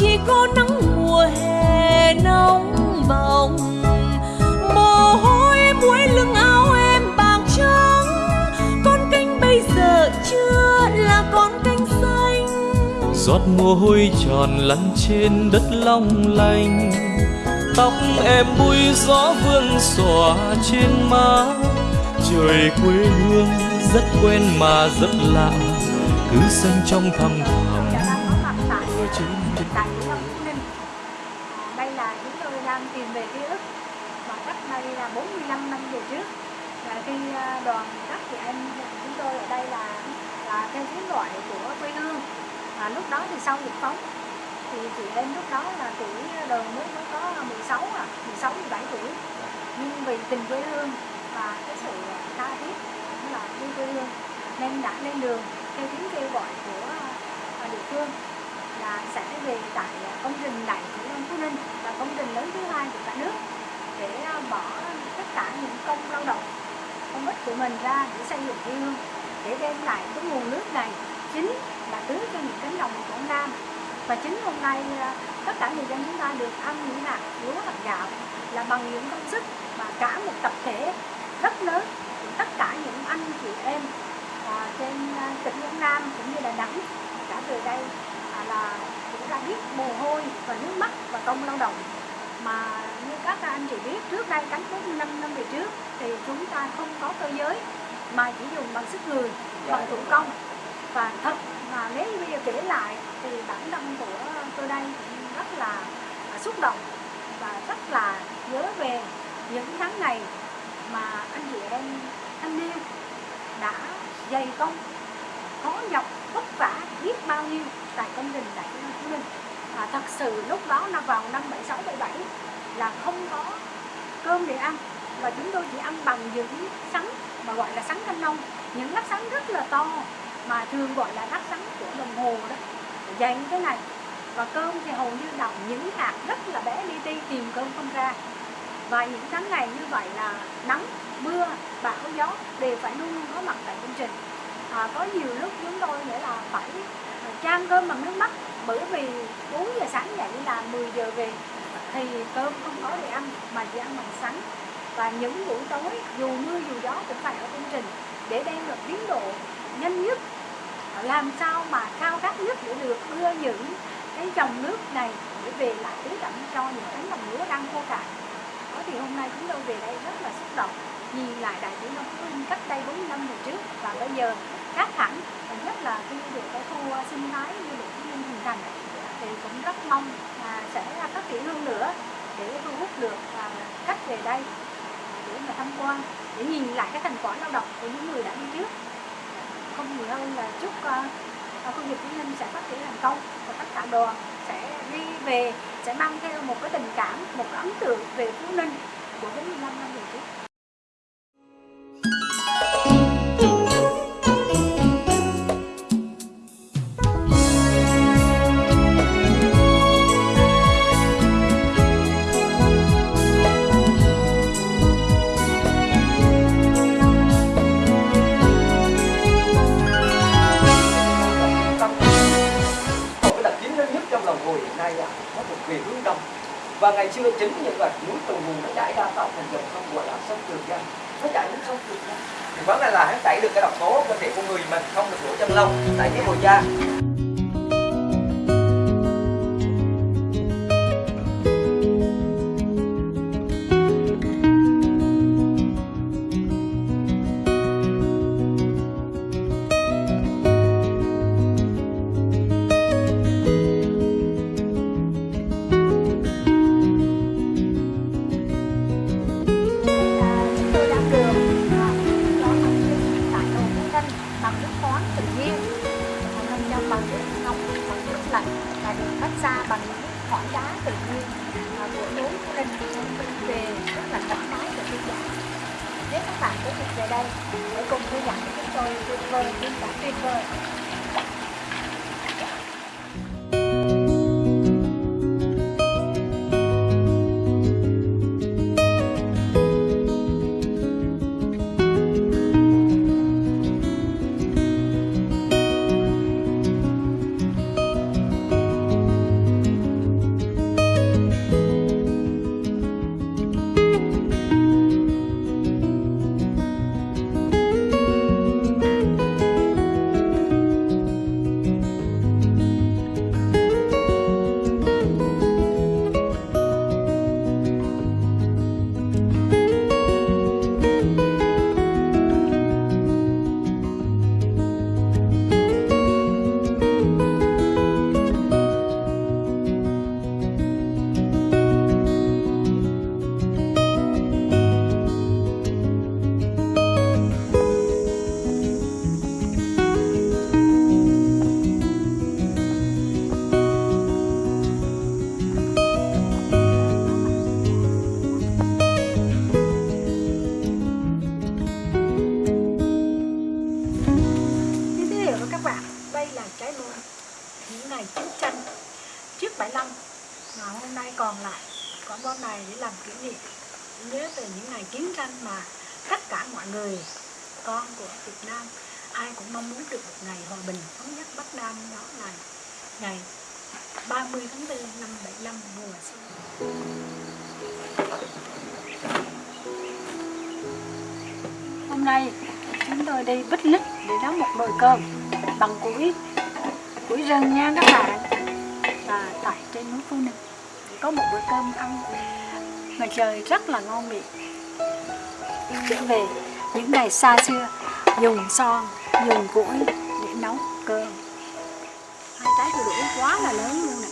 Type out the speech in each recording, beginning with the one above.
chỉ có nắng mùa hè nóng bỏng. Mồ hôi muối lưng áo em bạc trắng. Con canh bây giờ chưa là con canh xanh. Giọt mồ hôi tròn lăn trên đất long lanh. Tóc em bụi gió vương xòa trên má. Trời quê hương rất quen mà rất lạ. Cứ xanh trong thầm thẳm mưa tại những Phú Ninh đây là chúng tôi đang tìm về ký ức. Và cách đây là 45 năm về trước. Và khi à, đoàn các chị em chúng tôi ở đây là là theo tiếng gọi của quê hương. Và lúc đó thì sau dịch phóng, thì chị em lúc đó là tuổi à, đời mới mới có 16 à 16 17 tuổi. Nhưng vì tình quê hương và cái sự tha thiết cũng là yêu quê hương, nên đã lên đường theo tiếng kêu gọi của à, địa phương là sẽ về tại à, công trình đại thủy nông phú ninh là công trình lớn thứ hai của cả nước để à, bỏ tất cả những công lao động công ích của mình ra để xây dựng quê hương để đem lại cái nguồn nước này chính là tưới cho những cánh đồng của Quảng Nam. Và chính hôm nay à, tất cả người dân chúng ta được ăn những hạt lúa hạt gạo là bằng những công sức mà cả một tập thể rất lớn của tất cả những anh chị em à, trên tỉnh Quảng Nam cũng như Đà Nẵng đã từ đây là cũng đã biết mồ hôi và nước mắt và công lao động. Mà như các anh chị biết trước đây cánh 45 năm về trước thì chúng ta không có cơ giới mà chỉ dùng bằng sức người bằng thủ công. Và thật mà nếu như bây giờ kể lại thì bản thân của tôi đây cũng rất là xúc động và rất là nhớ về những tháng ngày mà anh chị em thanh niên đã dày công khó nhọc vất vả biết bao nhiêu tại công trình đại học Hồ Minh. À, thật sự lúc đó là vào năm 76 77 là không có cơm để ăn. Và chúng tôi chỉ ăn bằng những sắn mà gọi là sắn thanh nông những lát sắn rất là to mà thường gọi là lát sắn của đồng hồ đó. Dày như thế này. Và cơm thì hầu như đọng những hạt rất là bé li ti tìm cơm không ra. Và những tháng ngày như vậy là nắng mưa bão gió đều phải luôn luôn có mặt tại công trình. À, có nhiều lúc chúng tôi nghĩa là phải chan cơm bằng nước mắt bởi vì 4 giờ sáng dậy là 10 giờ về, thì cơm không có để ăn, mà chỉ ăn bằng sắn. Và những buổi tối, dù mưa dù gió cũng phải ở công trình để đem được tiến độ nhanh nhất. Làm sao mà cao cấp nhất để được đưa những cái dòng nước này để về lại tưới tẩm cho những cánh đồng lúa đang khô cạn. Đó thì hôm nay chúng tôi về đây rất là xúc động, nhìn lại đại tướng Đông Phú cách đây 40 năm về trước. Và bây giờ khác hẳn. Và nhất là khi được cái khu à, sinh thái du lịch Phú Linh hình thành thì cũng rất mong là sẽ phát triển hơn nữa để thu hút được à, khách về đây để mà tham quan, để nhìn lại cái thành quả lao động của những người đã đi trước. Không nhiều hơn là chúc à, khu vực Phú Ninh sẽ phát triển thành công và tất cả đoàn sẽ đi về, sẽ mang theo một cái tình cảm, một cái ấn tượng về Phú Ninh của 45 năm về trước. Chính những vậy núi từ vùng nó chảy ra tạo thành dòng sông gọi là sông Trường Giang. Nó chảy đến sông Trường Giang. Thì vấn đề là hắn chảy được cái độc tố cơ thể của người mình không được lỗ chân lông tại cái mùa da. mình mình về rất là thoải mái và thư giãn. Nếu các bạn có dịp về đây, hãy cùng thư giãn với chúng tôi, tuyệt vời trên cả tuyệt vời. Con này để làm kỷ niệm. Nhớ về những ngày chiến tranh mà tất cả mọi người, con của Việt Nam, ai cũng mong muốn được một ngày hòa bình, thống nhất Bắc Nam đó là ngày 30 tháng 4 năm 75 mùa xuân. Hôm nay, chúng tôi đi bích lít để nấu một nồi cơm bằng củi củi rừng nha các bạn. Và tại trên núi Phú Ninh có một bữa cơm ăn mà trời rất là ngon miệng. Trở về những ngày xa xưa, dùng son, dùng củi để nấu cơm. Hai trái đu đủ quá là lớn luôn này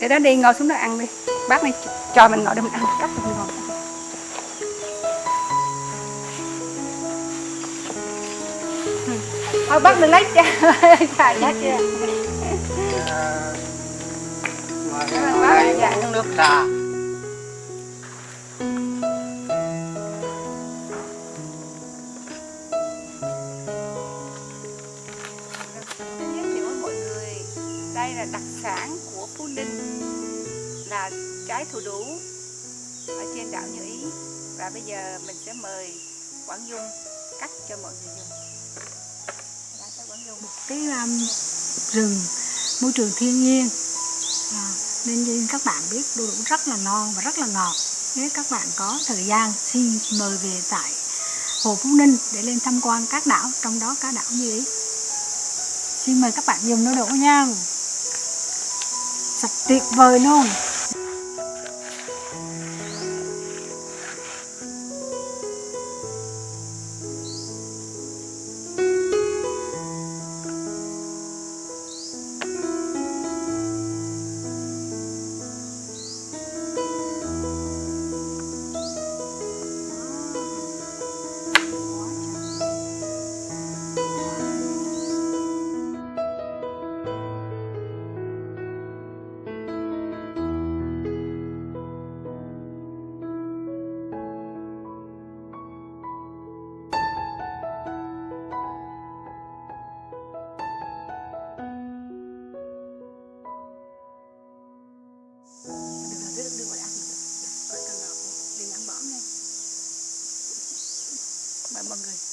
để đó đi, ngồi xuống đó ăn đi. Bác đi cho mình ngồi để mình ăn cắt mình ngồi thôi bác đừng lấy cha cha chết chưa Đấy, uống nước trà Xin giới với mọi người đây là đặc sản của Phú Ninh là trái thủ đủ ở trên đảo Như Ý và bây giờ mình sẽ mời Quảng Dung cắt cho mọi người dùng Đã tới Quảng Dung cái um, rừng môi trường thiên nhiên nên như các bạn biết, đu đủ rất là ngon và rất là ngọt. Nếu các bạn có thời gian, xin mời về tại Hồ Phú Ninh để lên tham quan các đảo, trong đó có đảo Như Ý xin mời các bạn dùng đu đủ nha. Sạch tuyệt vời luôn. Mời mọi người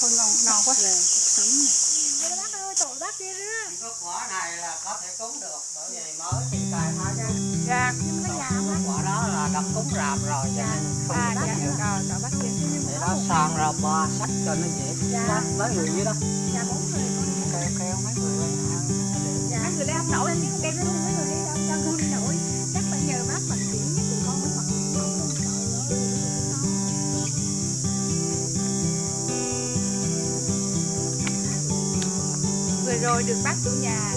thôi ngon ngon quá. Rồi, cuộc sống này. Bác ơi tội bác kia đó. Có quả này là có thể cúng được bởi vì mới thì cài hai cái dạ. Nhưng mà nó già bác. quả đó là đập cúng rạp rồi cho nên không à bắt dạ. được. Rồi rồi bác kia để đó sang ra ba sách cho nó dễ. Dạ. Mấy người dưới đó. Già bốn người con. Kêu kêu mấy người lên ăn dạ. Mấy người đây không nổi em nó mấy người đây đâu rồi được bác chủ nhà.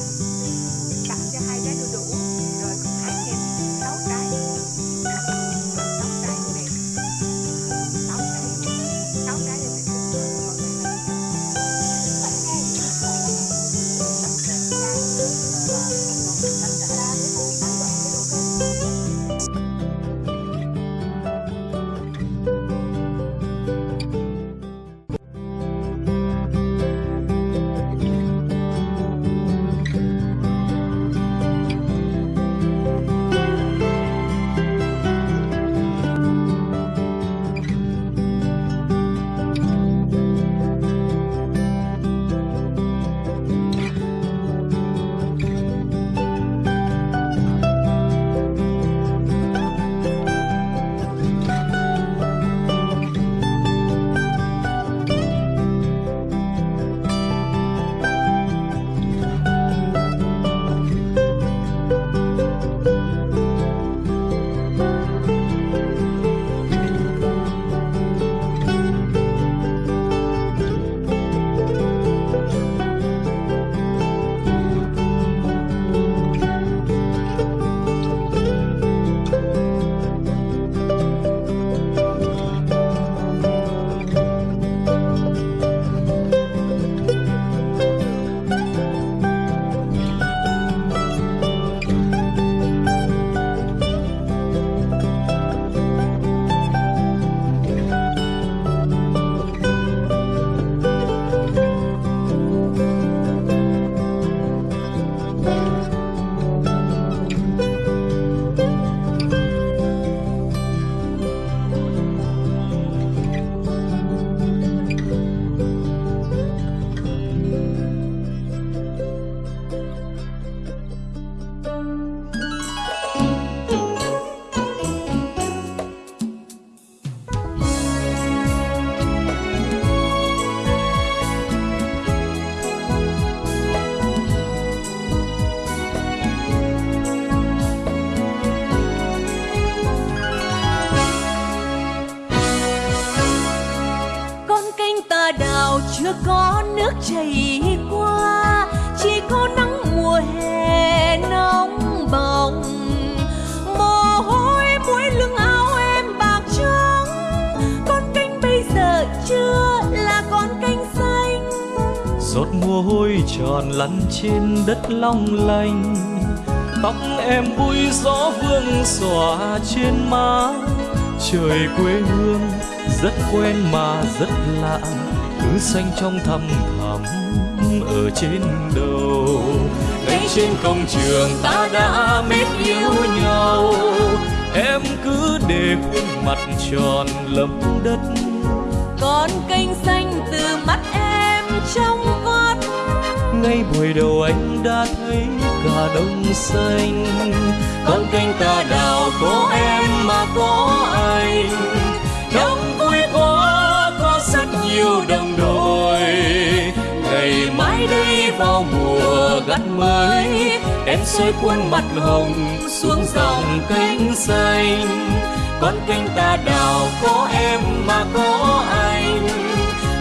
Chưa có nước chảy qua, chỉ có nắng mùa hè nóng bỏng. Mồ hôi mũi lưng áo em bạc trắng, con kênh bây giờ chưa là con kênh xanh. Giọt mồ hôi tròn lăn trên đất long lanh, tóc em vui gió vương xòa trên má. Trời quê hương rất quen mà rất lạ cứ xanh trong thăm thẳm ở trên đầu. Ngay trên công trường ta đã mến yêu nhau. Em cứ để khuôn mặt tròn lấm đất. Con kênh xanh từ mắt em trong vắt. Ngay buổi đầu anh đã thấy cả đông xanh. Con kênh ta đào có em mà có anh. Đông vui quá có rất nhiều đồng vào mùa gặt mới, em xoay khuôn mặt hồng xuống dòng kênh xanh. Con kênh ta đào có em mà có anh,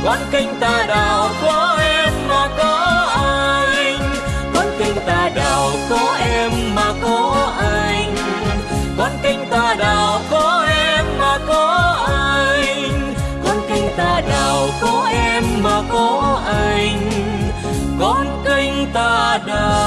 con kênh ta đào có em mà có anh. Con kênh ta đào có em mà có anh, con kênh ta đào có